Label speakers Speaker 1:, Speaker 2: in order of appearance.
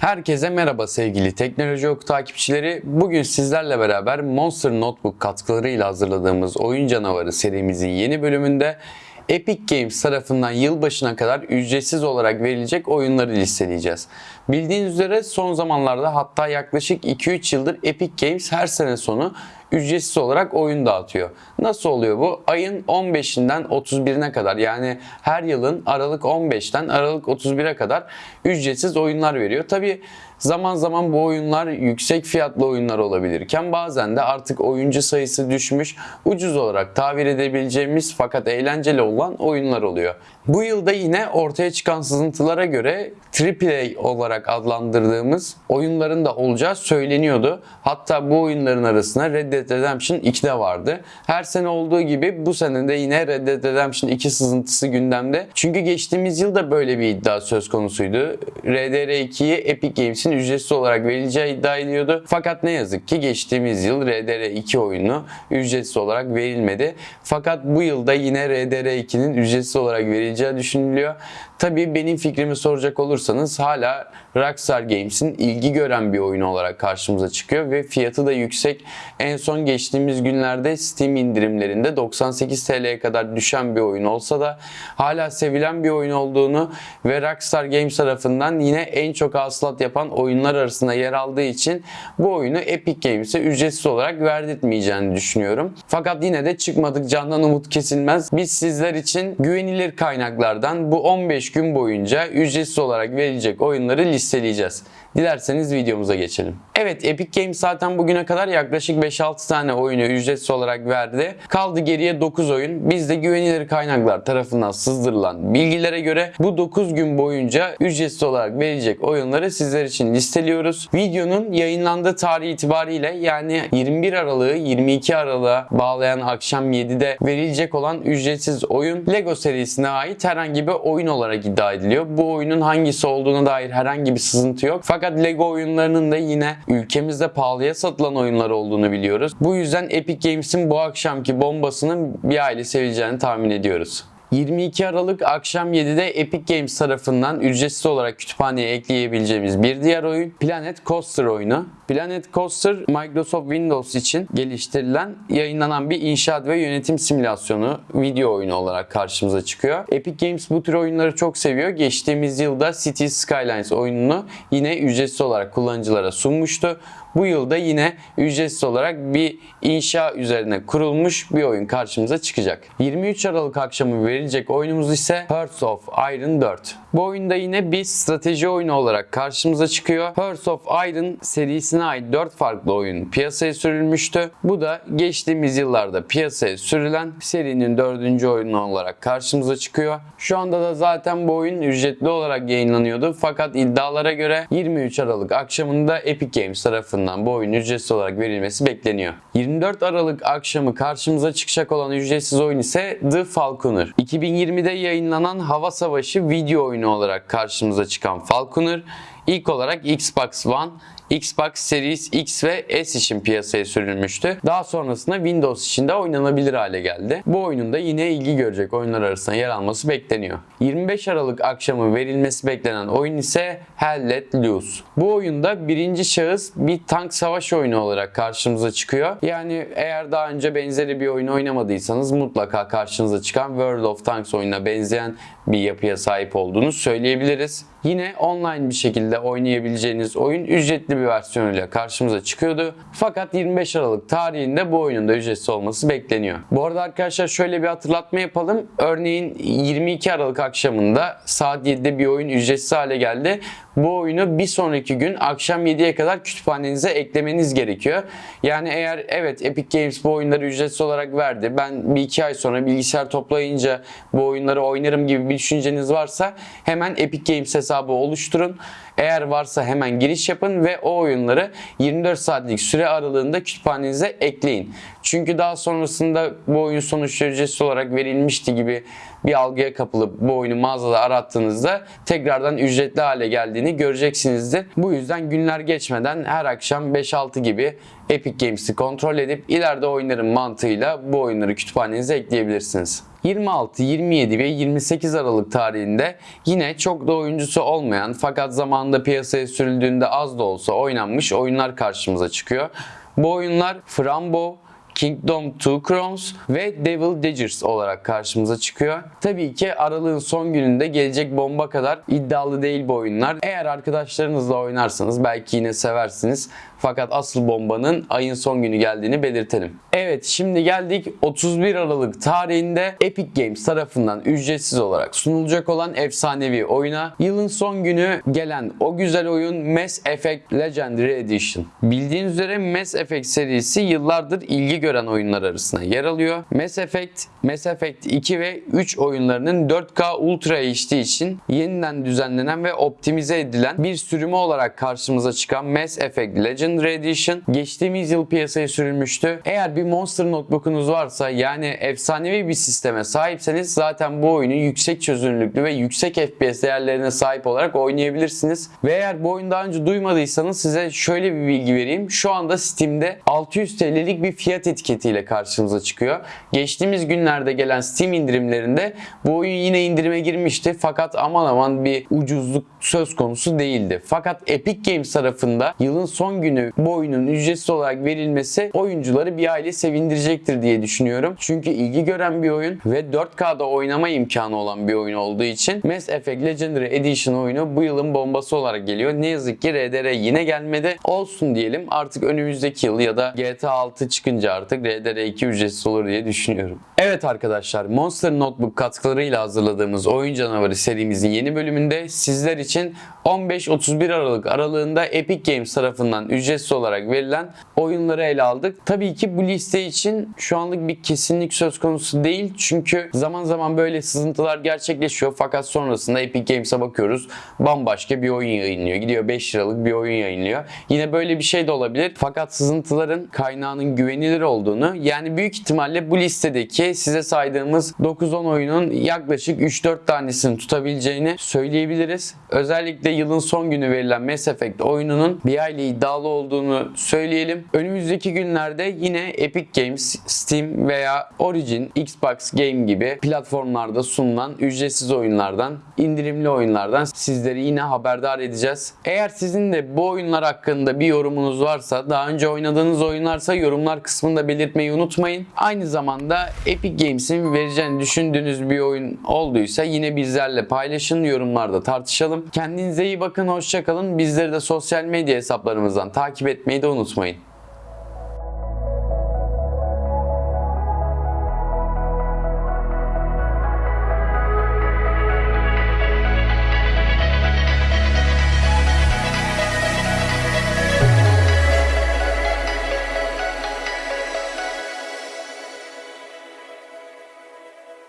Speaker 1: Herkese merhaba sevgili Teknoloji Oku takipçileri. Bugün sizlerle beraber Monster Notebook katkılarıyla hazırladığımız Oyun Canavarı serimizin yeni bölümünde Epic Games tarafından yılbaşına kadar ücretsiz olarak verilecek oyunları listeleyeceğiz. Bildiğiniz üzere son zamanlarda hatta yaklaşık 2-3 yıldır Epic Games her sene sonu ücretsiz olarak oyun dağıtıyor. Nasıl oluyor bu? Ayın 15'inden 31'ine kadar yani her yılın Aralık 15'ten Aralık 31'e kadar ücretsiz oyunlar veriyor. Tabi zaman zaman bu oyunlar yüksek fiyatlı oyunlar olabilirken bazen de artık oyuncu sayısı düşmüş ucuz olarak tabir edebileceğimiz fakat eğlenceli olan oyunlar oluyor. Bu yılda yine ortaya çıkan sızıntılara göre AAA olarak adlandırdığımız oyunların da olacağı söyleniyordu. Hatta bu oyunların arasında Red Dead Redemption 2 de vardı. Her sene olduğu gibi bu sene de yine Red Dead Redemption 2 sızıntısı gündemde. Çünkü geçtiğimiz yılda böyle bir iddia söz konusuydu. RDR2'yi Epic Games'in ücretsiz olarak verileceği iddia ediliyordu. Fakat ne yazık ki geçtiğimiz yıl RDR2 oyunu ücretsiz olarak verilmedi. Fakat bu yılda yine RDR2'nin ücretsiz olarak verileceği düşünülüyor. Tabii benim fikrimi soracak olursanız hala Rockstar Games'in ilgi gören bir oyunu olarak karşımıza çıkıyor ve fiyatı da yüksek. En son geçtiğimiz günlerde Steam indirimlerinde 98 TL'ye kadar düşen bir oyun olsa da hala sevilen bir oyun olduğunu ve Rockstar Games tarafından yine en çok hasılat yapan oyunlar arasında yer aldığı için bu oyunu Epic Games'e ücretsiz olarak verdirtmeyeceğini düşünüyorum. Fakat yine de çıkmadık candan umut kesilmez. Biz sizler için güvenilir kaynaklardan bu 15 gün boyunca ücretsiz olarak verilecek oyunları listeleyeceğiz. Dilerseniz videomuza geçelim. Evet Epic Games zaten bugüne kadar yaklaşık 5-6 tane oyunu ücretsiz olarak verdi. Kaldı geriye 9 oyun. Biz de güvenilir kaynaklar tarafından sızdırılan bilgilere göre bu 9 gün boyunca ücretsiz olarak verilecek oyunları sizler için listeliyoruz. Videonun yayınlandığı tarih itibariyle yani 21 Aralık'ı 22 Aralık'a bağlayan akşam 7'de verilecek olan ücretsiz oyun Lego serisine ait herhangi bir oyun olarak iddia ediliyor. Bu oyunun hangisi olduğuna dair herhangi bir sızıntı yok. Fakat Lego oyunlarının da yine ülkemizde pahalıya satılan oyunlar olduğunu biliyoruz. Bu yüzden Epic Games'in bu akşamki bombasının bir aile seveceğini tahmin ediyoruz. 22 Aralık akşam 7'de Epic Games tarafından ücretsiz olarak kütüphaneye ekleyebileceğimiz bir diğer oyun Planet Coaster oyunu. Planet Coaster Microsoft Windows için geliştirilen, yayınlanan bir inşaat ve yönetim simülasyonu video oyunu olarak karşımıza çıkıyor. Epic Games bu tür oyunları çok seviyor. Geçtiğimiz yılda City Skylines oyununu yine ücretsiz olarak kullanıcılara sunmuştu. Bu yılda yine ücretsiz olarak bir inşa üzerine kurulmuş bir oyun karşımıza çıkacak. 23 Aralık akşamı verilecek oyunumuz ise Hearts of Iron 4. Bu oyunda yine bir strateji oyunu olarak karşımıza çıkıyor. Hearts of Iron serisine ait 4 farklı oyun piyasaya sürülmüştü. Bu da geçtiğimiz yıllarda piyasaya sürülen serinin 4. oyunu olarak karşımıza çıkıyor. Şu anda da zaten bu oyun ücretli olarak yayınlanıyordu. Fakat iddialara göre 23 Aralık akşamında Epic Games tarafından bu oyun ücretsiz olarak verilmesi bekleniyor. 24 Aralık akşamı karşımıza çıkacak olan ücretsiz oyun ise The Falconer. 2020'de yayınlanan Hava Savaşı video oyunu olarak karşımıza çıkan Falconer ilk olarak Xbox One, Xbox Series X ve S için piyasaya sürülmüştü. Daha sonrasında Windows için de oynanabilir hale geldi. Bu oyunun da yine ilgi görecek oyunlar arasında yer alması bekleniyor. 25 Aralık akşamı verilmesi beklenen oyun ise Hell Let Loose. Bu oyunda birinci şahıs bir tank savaş oyunu olarak karşımıza çıkıyor. Yani eğer daha önce benzeri bir oyun oynamadıysanız mutlaka karşınıza çıkan World of Tanks oyununa benzeyen bir yapıya sahip olduğunu söyleyebiliriz. Yine online bir şekilde oynayabileceğiniz oyun ücretli bir versiyonuyla karşımıza çıkıyordu. Fakat 25 Aralık tarihinde bu oyunun da ücretsiz olması bekleniyor. Bu arada arkadaşlar şöyle bir hatırlatma yapalım. Örneğin 22 Aralık akşamında saat 7'de bir oyun ücretsiz hale geldi. Bu oyunu bir sonraki gün akşam 7'ye kadar kütüphanenize eklemeniz gerekiyor. Yani eğer evet Epic Games bu oyunları ücretsiz olarak verdi. Ben bir iki ay sonra bilgisayar toplayınca bu oyunları oynarım gibi bir düşünceniz varsa hemen Epic Games hesabı oluşturun. Eğer varsa hemen giriş yapın ve o oyunları 24 saatlik süre aralığında kütüphanenize ekleyin. Çünkü daha sonrasında bu oyun sonuçta ücretsiz olarak verilmişti gibi bir algıya kapılıp bu oyunu mağazada arattığınızda tekrardan ücretli hale geldiğini göreceksinizdir. Bu yüzden günler geçmeden her akşam 5-6 gibi Epic Games'i kontrol edip ileride oynarım mantığıyla bu oyunları kütüphanenize ekleyebilirsiniz. 26, 27 ve 28 Aralık tarihinde yine çok da oyuncusu olmayan fakat zamanında anda piyasaya sürüldüğünde az da olsa oynanmış oyunlar karşımıza çıkıyor. Bu oyunlar Frambo, Kingdom Two Crowns ve Devil Daggers olarak karşımıza çıkıyor. Tabii ki aralığın son gününde gelecek bomba kadar iddialı değil bu oyunlar. Eğer arkadaşlarınızla oynarsanız belki yine seversiniz. Fakat asıl bombanın ayın son günü geldiğini belirtelim. Evet şimdi geldik 31 Aralık tarihinde Epic Games tarafından ücretsiz olarak sunulacak olan efsanevi oyuna. Yılın son günü gelen o güzel oyun Mass Effect Legendary Edition. Bildiğiniz üzere Mass Effect serisi yıllardır ilgi gören oyunlar arasında yer alıyor. Mass Effect, Mass Effect 2 ve 3 oyunlarının 4K Ultra HD için yeniden düzenlenen ve optimize edilen bir sürümü olarak karşımıza çıkan Mass Effect Legendary Edition geçtiğimiz yıl piyasaya sürülmüştü. Eğer bir Monster Notebook'unuz varsa yani efsanevi bir sisteme sahipseniz zaten bu oyunu yüksek çözünürlüklü ve yüksek FPS değerlerine sahip olarak oynayabilirsiniz. Ve eğer bu oyunu daha önce duymadıysanız size şöyle bir bilgi vereyim. Şu anda Steam'de 600 TL'lik bir fiyat etiketiyle karşımıza çıkıyor. Geçtiğimiz günlerde gelen Steam indirimlerinde bu oyun yine indirime girmişti. Fakat aman aman bir ucuzluk söz konusu değildi. Fakat Epic Games tarafında yılın son günü bu oyunun ücretsiz olarak verilmesi oyuncuları bir aile sevindirecektir diye düşünüyorum. Çünkü ilgi gören bir oyun ve 4K'da oynama imkanı olan bir oyun olduğu için Mass Effect Legendary Edition oyunu bu yılın bombası olarak geliyor. Ne yazık ki RDR yine gelmedi. Olsun diyelim artık önümüzdeki yıl ya da GTA 6 çıkınca artık RDR 2 ücretsiz olur diye düşünüyorum. Evet arkadaşlar Monster Notebook katkılarıyla hazırladığımız Oyun Canavarı serimizin yeni bölümünde sizler için 15-31 Aralık aralığında Epic Games tarafından ücretsiz olarak verilen oyunları ele aldık. Tabii ki bu liste için şu anlık bir kesinlik söz konusu değil. Çünkü zaman zaman böyle sızıntılar gerçekleşiyor. Fakat sonrasında Epic Games'e bakıyoruz. Bambaşka bir oyun yayınlıyor. Gidiyor 5 liralık bir oyun yayınlıyor. Yine böyle bir şey de olabilir. Fakat sızıntıların kaynağının güvenilir olduğunu yani büyük ihtimalle bu listedeki size saydığımız 9-10 oyunun yaklaşık 3-4 tanesini tutabileceğini söyleyebiliriz. Özellikle yılın son günü verilen Mass Effect oyununun bir aile iddialı olduğunu söyleyelim. Önümüzdeki günlerde yine Epic Games, Steam veya Origin, Xbox Game gibi platformlarda sunulan ücretsiz oyunlardan, indirimli oyunlardan sizleri yine haberdar edeceğiz. Eğer sizin de bu oyunlar hakkında bir yorumunuz varsa, daha önce oynadığınız oyunlarsa yorumlar kısmında belirtmeyi unutmayın. Aynı zamanda Epic Games'in vereceğini düşündüğünüz bir oyun olduysa yine bizlerle paylaşın, yorumlarda tartışalım. Kendinize iyi bakın, hoşçakalın. Bizleri de sosyal medya hesaplarımızdan takip etmeyi de unutmayın.